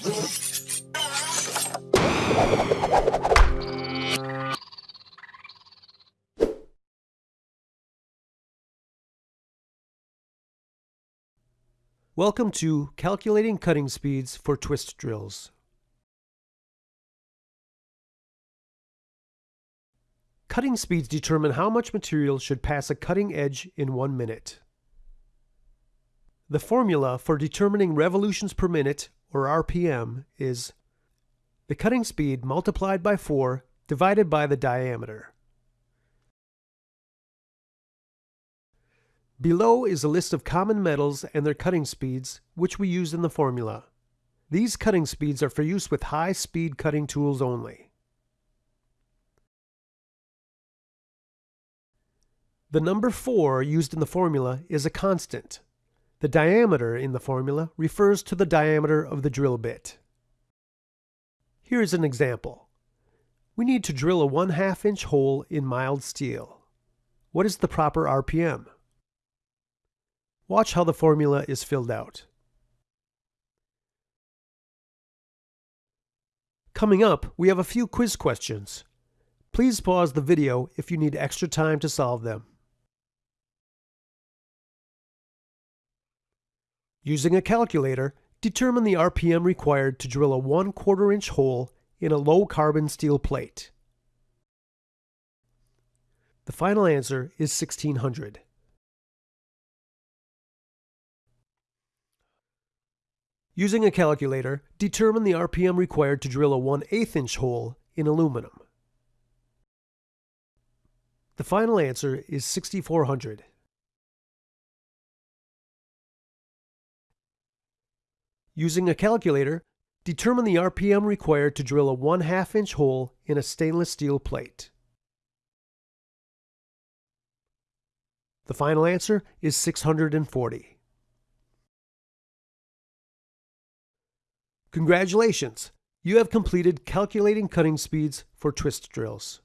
Welcome to Calculating Cutting Speeds for Twist Drills. Cutting speeds determine how much material should pass a cutting edge in one minute. The formula for determining revolutions per minute, or RPM, is the cutting speed multiplied by 4 divided by the diameter. Below is a list of common metals and their cutting speeds, which we use in the formula. These cutting speeds are for use with high-speed cutting tools only. The number 4 used in the formula is a constant. The diameter in the formula refers to the diameter of the drill bit. Here is an example. We need to drill a 1 2 inch hole in mild steel. What is the proper RPM? Watch how the formula is filled out. Coming up, we have a few quiz questions. Please pause the video if you need extra time to solve them. Using a calculator, determine the RPM required to drill a 1 quarter inch hole in a low carbon steel plate. The final answer is 1600. Using a calculator, determine the RPM required to drill a 1 8 inch hole in aluminum. The final answer is 6400. Using a calculator, determine the RPM required to drill a 1 2 inch hole in a stainless steel plate. The final answer is 640. Congratulations! You have completed calculating cutting speeds for twist drills.